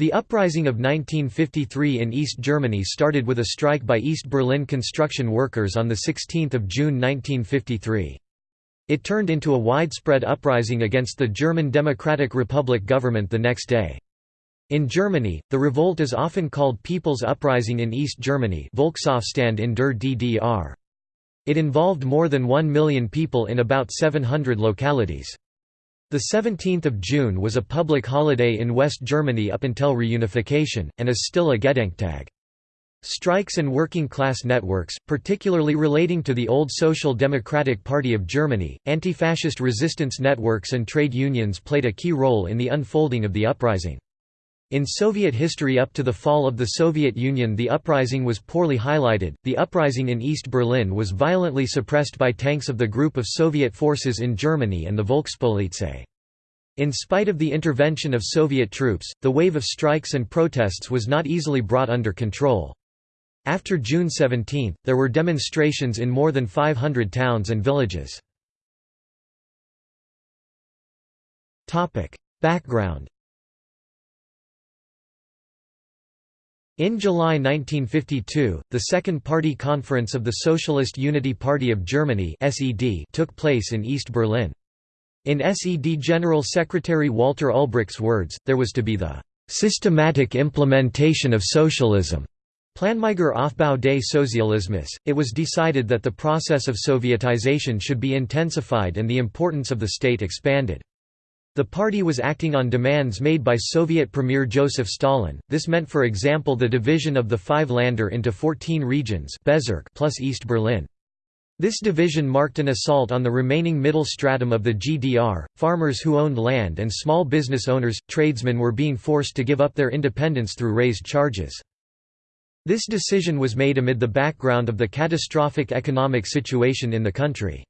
The uprising of 1953 in East Germany started with a strike by East Berlin construction workers on 16 June 1953. It turned into a widespread uprising against the German Democratic Republic government the next day. In Germany, the revolt is often called People's Uprising in East Germany Volksaufstand in der DDR. It involved more than 1 million people in about 700 localities. The 17th of June was a public holiday in West Germany up until reunification, and is still a Gedenktag. Strikes and working-class networks, particularly relating to the old Social Democratic Party of Germany, anti-fascist resistance networks and trade unions played a key role in the unfolding of the uprising. In Soviet history up to the fall of the Soviet Union the uprising was poorly highlighted. The uprising in East Berlin was violently suppressed by tanks of the group of Soviet forces in Germany and the Volkspolizei. In spite of the intervention of Soviet troops, the wave of strikes and protests was not easily brought under control. After June 17, there were demonstrations in more than 500 towns and villages. Background In July 1952, the Second Party Conference of the Socialist Unity Party of Germany took place in East Berlin. In SED General Secretary Walter Ulbricht's words, there was to be the "...systematic implementation of socialism." Planmäßiger Aufbau des Sozialismus. It was decided that the process of Sovietization should be intensified and the importance of the state expanded. The party was acting on demands made by Soviet Premier Joseph Stalin. This meant for example the division of the five Länder into 14 regions plus East Berlin. This division marked an assault on the remaining middle stratum of the GDR. Farmers who owned land and small business owners, tradesmen were being forced to give up their independence through raised charges. This decision was made amid the background of the catastrophic economic situation in the country.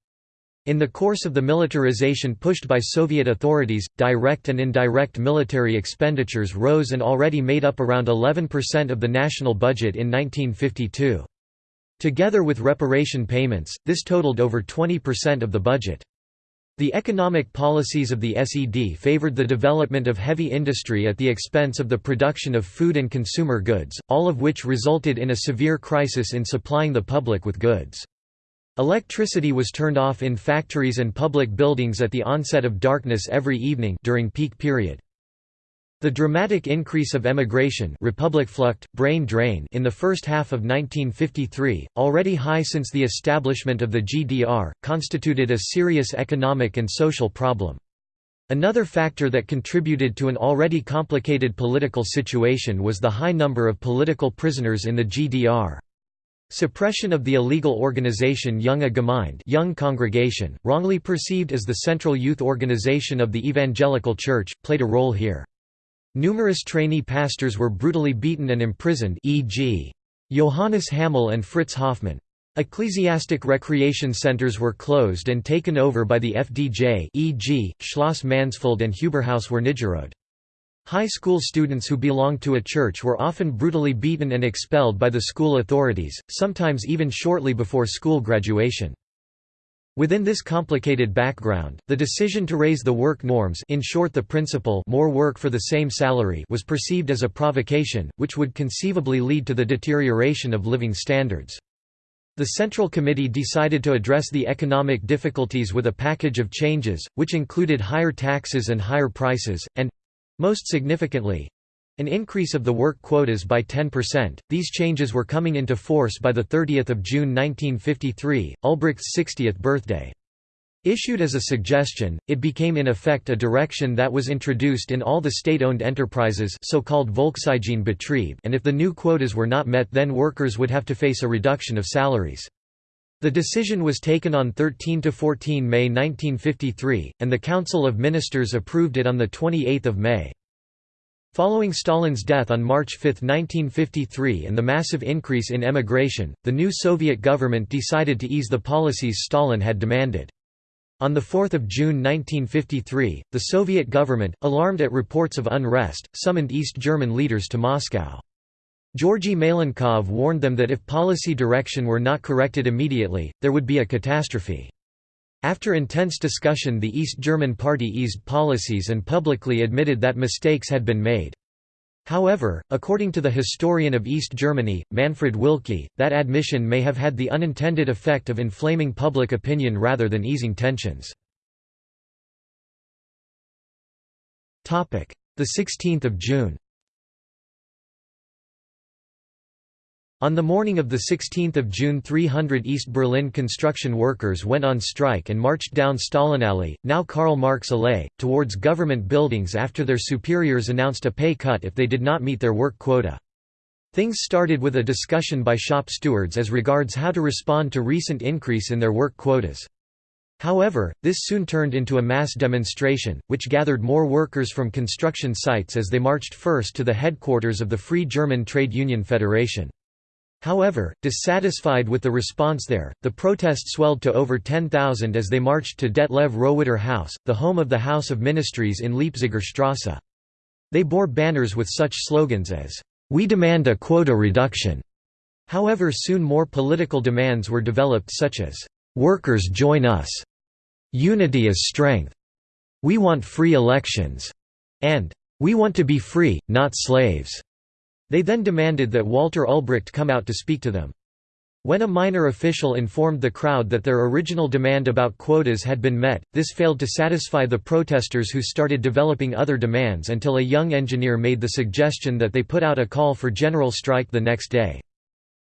In the course of the militarization pushed by Soviet authorities, direct and indirect military expenditures rose and already made up around 11% of the national budget in 1952. Together with reparation payments, this totaled over 20% of the budget. The economic policies of the SED favored the development of heavy industry at the expense of the production of food and consumer goods, all of which resulted in a severe crisis in supplying the public with goods. Electricity was turned off in factories and public buildings at the onset of darkness every evening during peak period. The dramatic increase of emigration Republikflucht, brain drain in the first half of 1953, already high since the establishment of the GDR, constituted a serious economic and social problem. Another factor that contributed to an already complicated political situation was the high number of political prisoners in the GDR. Suppression of the illegal organization Junge Gemeinde young congregation, wrongly perceived as the central youth organization of the Evangelical Church, played a role here. Numerous trainee pastors were brutally beaten and imprisoned e.g. Johannes Hamel and Fritz Hoffmann. Ecclesiastic recreation centers were closed and taken over by the FDJ e.g., Schloss Mansfeld and Huberhaus Wernigerode. High school students who belonged to a church were often brutally beaten and expelled by the school authorities, sometimes even shortly before school graduation. Within this complicated background, the decision to raise the work norms in short the principle more work for the same salary was perceived as a provocation, which would conceivably lead to the deterioration of living standards. The Central Committee decided to address the economic difficulties with a package of changes, which included higher taxes and higher prices, and—most significantly, an increase of the work quotas by 10%. These changes were coming into force by the 30th of June 1953, Ulbricht's 60th birthday. Issued as a suggestion, it became in effect a direction that was introduced in all the state-owned enterprises so-called Volkseigenbetrieb and if the new quotas were not met then workers would have to face a reduction of salaries. The decision was taken on 13 to 14 May 1953, and the Council of Ministers approved it on the 28 May. Following Stalin's death on March 5, 1953 and the massive increase in emigration, the new Soviet government decided to ease the policies Stalin had demanded. On 4 June 1953, the Soviet government, alarmed at reports of unrest, summoned East German leaders to Moscow. Georgy Malenkov warned them that if policy direction were not corrected immediately, there would be a catastrophe. After intense discussion the East German party eased policies and publicly admitted that mistakes had been made. However, according to the historian of East Germany, Manfred Wilke, that admission may have had the unintended effect of inflaming public opinion rather than easing tensions. The 16th of June On the morning of 16 June 300 East Berlin construction workers went on strike and marched down Stalinallee, now Karl Marx Allee, towards government buildings after their superiors announced a pay cut if they did not meet their work quota. Things started with a discussion by shop stewards as regards how to respond to recent increase in their work quotas. However, this soon turned into a mass demonstration, which gathered more workers from construction sites as they marched first to the headquarters of the Free German Trade Union Federation. However, dissatisfied with the response there, the protest swelled to over 10,000 as they marched to Detlev Rohwedder House, the home of the House of Ministries in Leipziger Strasse. They bore banners with such slogans as, "'We demand a quota reduction'". However soon more political demands were developed such as, "'Workers join us'", "'Unity is strength'", "'We want free elections'", and "'We want to be free, not slaves'". They then demanded that Walter Ulbricht come out to speak to them. When a minor official informed the crowd that their original demand about quotas had been met, this failed to satisfy the protesters who started developing other demands until a young engineer made the suggestion that they put out a call for general strike the next day.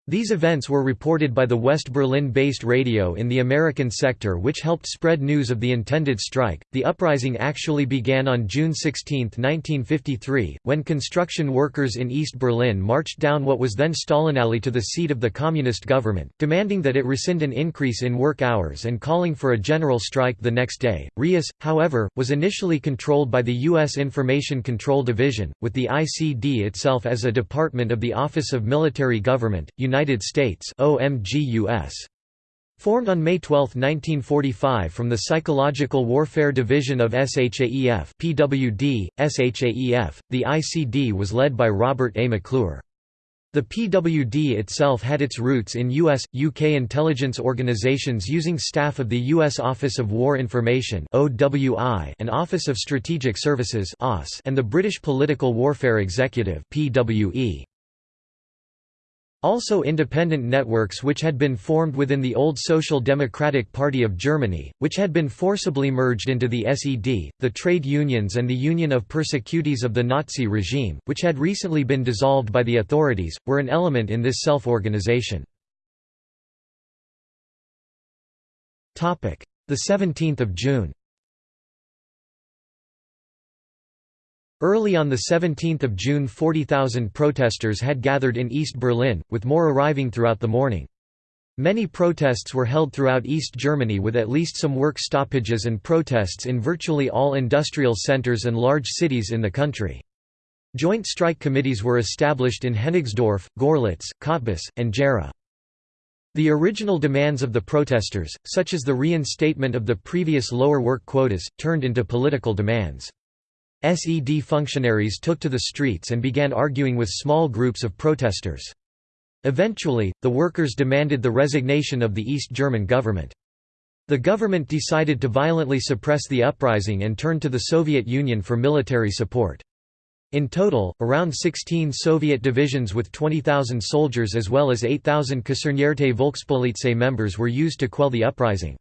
These events were reported by the West Berlin-based radio in the American sector which helped spread news of the intended strike. The uprising actually began on June 16, 1953, when construction workers in East Berlin marched down what was then Stalinallee to the seat of the communist government, demanding that it rescind an increase in work hours and calling for a general strike the next day. RIAS, however, was initially controlled by the U.S. Information Control Division, with the ICD itself as a department of the Office of Military Government, United States OMGUS. Formed on May 12, 1945 from the Psychological Warfare Division of SHAEF PWD, SHAEF, the ICD was led by Robert A. McClure. The PWD itself had its roots in US, UK intelligence organizations using staff of the U.S. Office of War Information and Office of Strategic Services and the British Political Warfare Executive. Also independent networks which had been formed within the old Social Democratic Party of Germany, which had been forcibly merged into the SED, the trade unions and the Union of Persecutees of the Nazi regime, which had recently been dissolved by the authorities, were an element in this self-organization. The 17th of June Early on 17 June 40,000 protesters had gathered in East Berlin, with more arriving throughout the morning. Many protests were held throughout East Germany with at least some work stoppages and protests in virtually all industrial centers and large cities in the country. Joint strike committees were established in Hennigsdorf, Görlitz, Cottbus, and Gera. The original demands of the protesters, such as the reinstatement of the previous lower work quotas, turned into political demands. SED functionaries took to the streets and began arguing with small groups of protesters. Eventually, the workers demanded the resignation of the East German government. The government decided to violently suppress the uprising and turned to the Soviet Union for military support. In total, around 16 Soviet divisions with 20,000 soldiers as well as 8,000 Kasernierte Volkspolizei members were used to quell the uprising.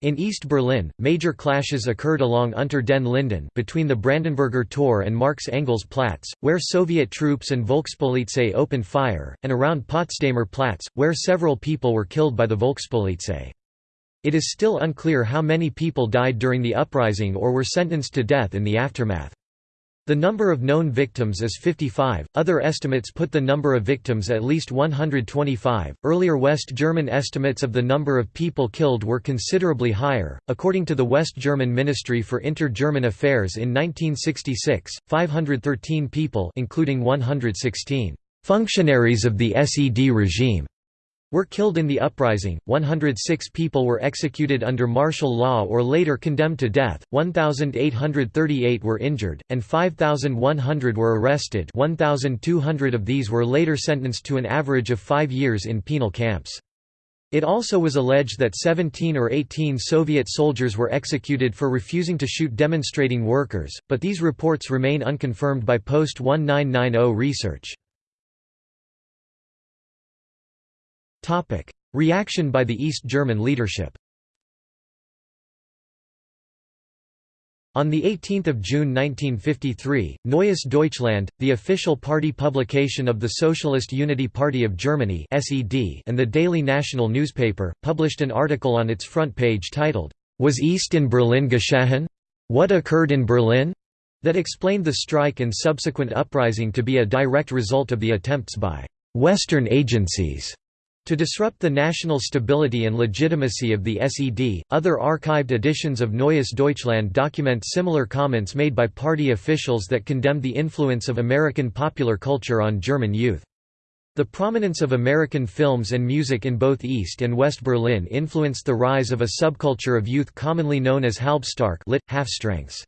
In East Berlin, major clashes occurred along Unter den Linden between the Brandenburger Tor and Marx-Engels Platz, where Soviet troops and Volkspolizei opened fire, and around Potsdamer Platz, where several people were killed by the Volkspolizei. It is still unclear how many people died during the uprising or were sentenced to death in the aftermath. The number of known victims is 55, other estimates put the number of victims at least 125. Earlier West German estimates of the number of people killed were considerably higher. According to the West German Ministry for Inter-German Affairs in 1966, 513 people including 116 functionaries of the SED regime were killed in the uprising, 106 people were executed under martial law or later condemned to death, 1,838 were injured, and 5,100 were arrested 1,200 of these were later sentenced to an average of five years in penal camps. It also was alleged that 17 or 18 Soviet soldiers were executed for refusing to shoot demonstrating workers, but these reports remain unconfirmed by post-1990 research. Reaction by the ist German leadership On 18 June 1953, Neues Deutschland, the official party publication of the Socialist Unity Party of Germany and the daily national newspaper, published an article on its front page titled, Was East in Berlin geschehen? What occurred in Berlin? that explained the strike and subsequent uprising to be a direct result of the attempts by Western agencies to disrupt the national stability and legitimacy of the SED, other archived editions of Neues Deutschland document similar comments made by party officials that condemned the influence of American popular culture on German youth. The prominence of American films and music in both East and West Berlin influenced the rise of a subculture of youth commonly known as Halbstark lit, half-strengths.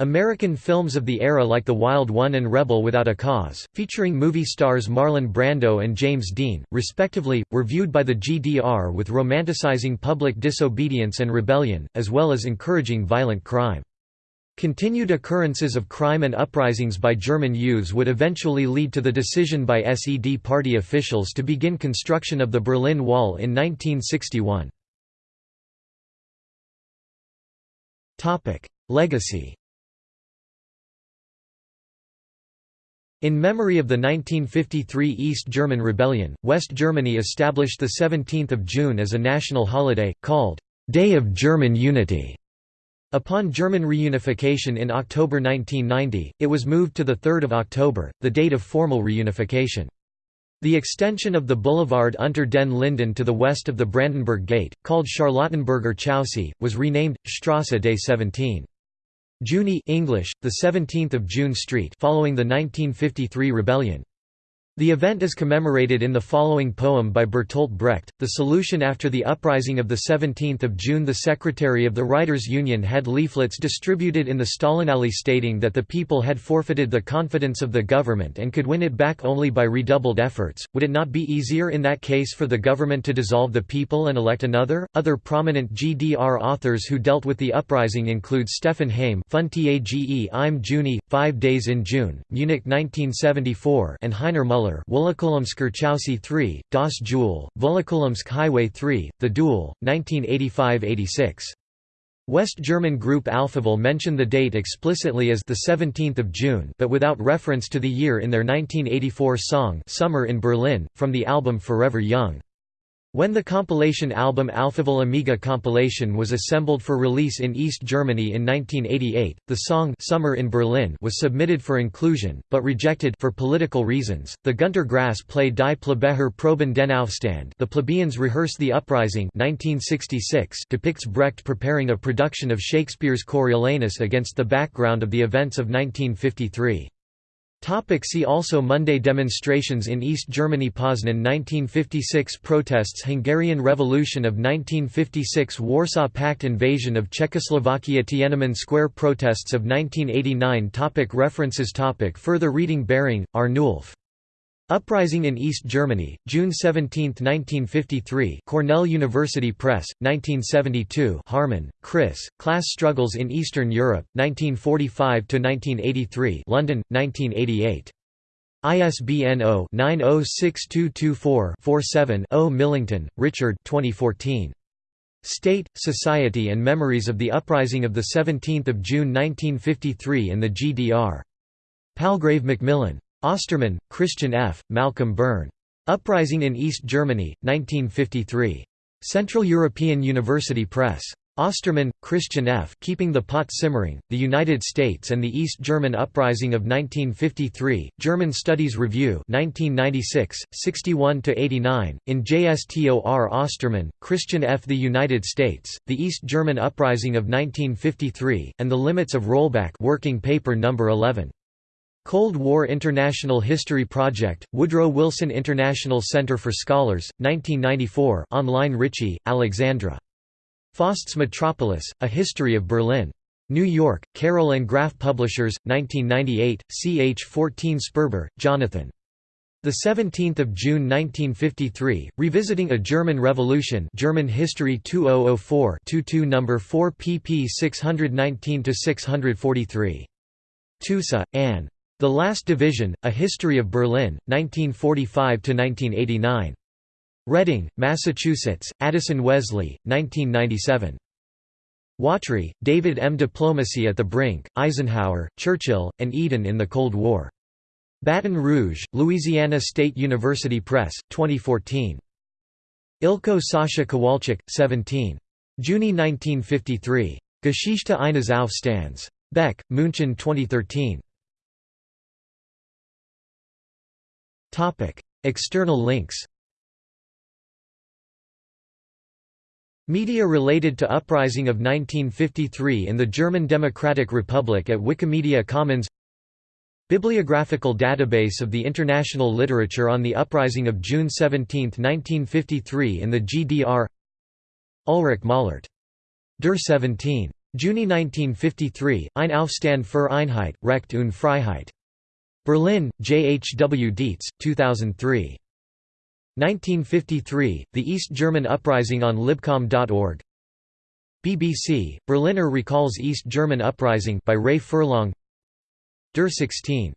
American films of the era like The Wild One and Rebel Without a Cause, featuring movie stars Marlon Brando and James Dean, respectively, were viewed by the GDR with romanticizing public disobedience and rebellion, as well as encouraging violent crime. Continued occurrences of crime and uprisings by German youths would eventually lead to the decision by SED party officials to begin construction of the Berlin Wall in 1961. Legacy In memory of the 1953 East German Rebellion, West Germany established the 17th of June as a national holiday, called Day of German Unity. Upon German reunification in October 1990, it was moved to 3 October, the date of formal reunification. The extension of the boulevard Unter den Linden to the west of the Brandenburg Gate, called Charlottenburger Chaussee, was renamed Strasse des 17. Juni English, the 17th of June Street following the 1953 rebellion. The event is commemorated in the following poem by Bertolt Brecht, The Solution After the Uprising of 17 June The Secretary of the Writers' Union had leaflets distributed in the Stalinallee stating that the people had forfeited the confidence of the government and could win it back only by redoubled efforts. Would it not be easier in that case for the government to dissolve the people and elect another? Other prominent GDR authors who dealt with the uprising include Stefan Heym Fünf Tage im Juni, Five Days in June, Munich 1974 and Heiner Müller Miller Chaussee 3, Das Duel, Volokolamsk Highway 3, The Duel, 1985–86. West German group Alphaville mention the date explicitly as the 17th of June but without reference to the year in their 1984 song Summer in Berlin, from the album Forever Young. When the compilation album Alphaville Amiga compilation was assembled for release in East Germany in 1988, the song Summer in Berlin was submitted for inclusion, but rejected for political reasons. The Günter Grass play Die Plebejer proben den Aufstand The Plebeians Rehearse the Uprising 1966 depicts Brecht preparing a production of Shakespeare's Coriolanus against the background of the events of 1953. Topic see also Monday demonstrations in East Germany Poznan 1956 protests Hungarian Revolution of 1956 Warsaw Pact invasion of Czechoslovakia Tiananmen Square protests of 1989 topic References topic Further reading Baring, Arnulf Uprising in East Germany, June 17, 1953 Cornell University Press, 1972 Harman, Chris, Class Struggles in Eastern Europe, 1945–1983 London, 1988. ISBN 0-906224-47-0 Millington, Richard 2014. State, Society and Memories of the Uprising of 17 June 1953 in the GDR. Palgrave Macmillan. Ostermann, Christian F., Malcolm Byrne. Uprising in East Germany, 1953. Central European University Press. Ostermann, Christian F. Keeping the Pot Simmering, The United States and the East German Uprising of 1953, German Studies Review 1996, 61–89, in JSTOR Ostermann, Christian F. The United States, The East German Uprising of 1953, and the Limits of Rollback Working Paper No. 11. Cold War International History Project, Woodrow Wilson International Center for Scholars, 1994 online Ritchie, Alexandra. Faust's Metropolis, A History of Berlin. New York, Carroll and Graf Publishers, 1998, ch. 14 Sperber, Jonathan. The 17th of June 1953, revisiting a German Revolution, German History 2004-22 number 4 pp 619 to 643. Tusa, Anne. The Last Division: A History of Berlin, 1945 to 1989. Reading, Massachusetts: Addison Wesley, 1997. Watry, David M. Diplomacy at the Brink: Eisenhower, Churchill, and Eden in the Cold War. Baton Rouge, Louisiana State University Press, 2014. Ilko Sascha Kowalczuk, 17. Juni 1953. Geschichte eines Aufstands. Beck, München 2013. External links Media related to Uprising of 1953 in the German Democratic Republic at Wikimedia Commons Bibliographical database of the international literature on the uprising of June 17, 1953 in the GDR Ulrich Mählert. Der 17. Juni 1953, Ein Aufstand für Einheit, Recht und Freiheit. Berlin, J. H. W. Dietz, 2003. 1953, The East German Uprising on Libcom.org BBC, Berliner recalls East German Uprising by Ray Furlong Der 16.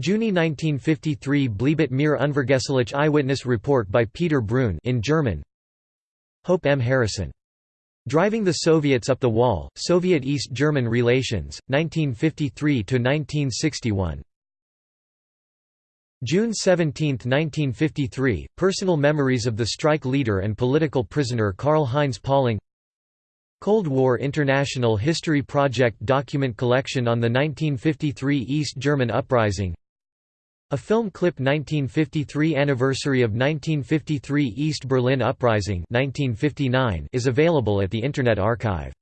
Juni 1953 bleibt mir unvergesslich Eyewitness report by Peter Brun in German Hope M. Harrison. Driving the Soviets Up the Wall, Soviet-East German Relations, 1953–1961. June 17, 1953, Personal Memories of the Strike Leader and Political Prisoner Karl-Heinz Pauling Cold War International History Project document collection on the 1953 East German Uprising A film clip 1953 anniversary of 1953 East Berlin Uprising 1959 is available at the Internet Archive.